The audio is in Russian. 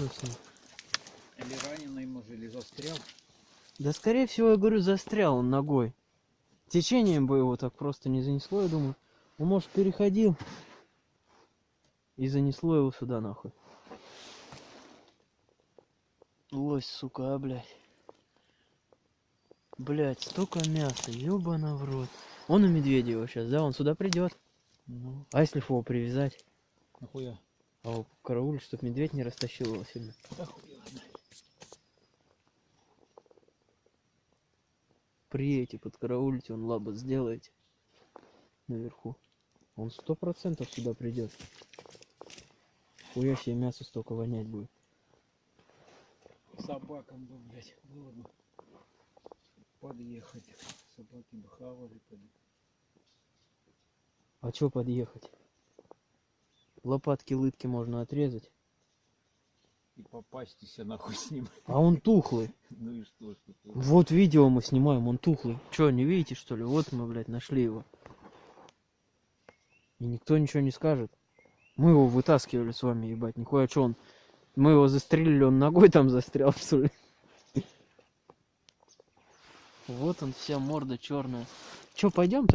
ним? Или раненый, может, или застрял. Да скорее всего, я говорю, застрял он ногой. Течением бы его так просто не занесло, я думаю. Он, может, переходил. И занесло его сюда, нахуй. Лось, сука, а, блядь. Блядь, столько мяса, ёбана в рот. Он у Медведева сейчас, да? Он сюда придет. Ну, А если его привязать? нахуя? А карауль, чтоб медведь не растащил его сильно. Приедете, подкараулите, он лабо сделаете. Наверху. Он сто процентов сюда придет. Хуя себе мясо столько вонять будет. Собакам бы, блядь, было бы подъехать. Собаки бы хавали, поди. А чё подъехать? Лопатки, лытки можно отрезать. И попастись нахуй с ним. А он тухлый. Ну и что, что ты? Вот видео мы снимаем, он тухлый. Чё, не видите что ли? Вот мы, блядь, нашли его. И никто ничего не скажет. Мы его вытаскивали с вами, ебать, нихуя чё он. Мы его застрелили, он ногой там застрял, что ли? Вот он, вся морда черная. Чё, пойдем-то?